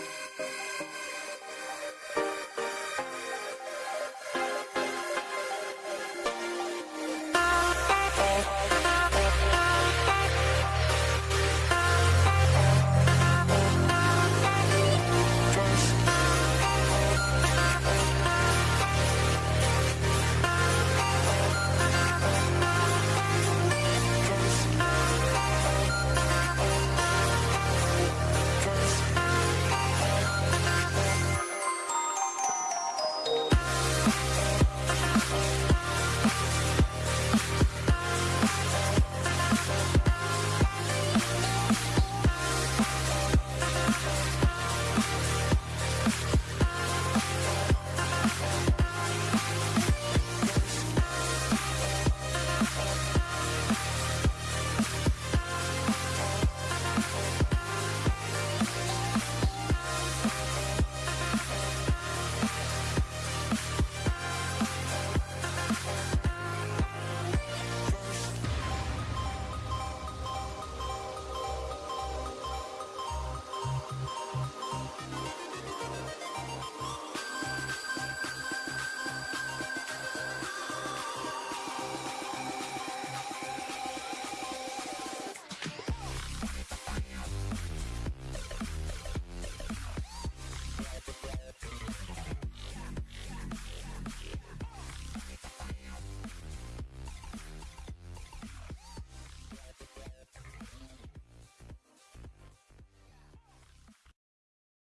Música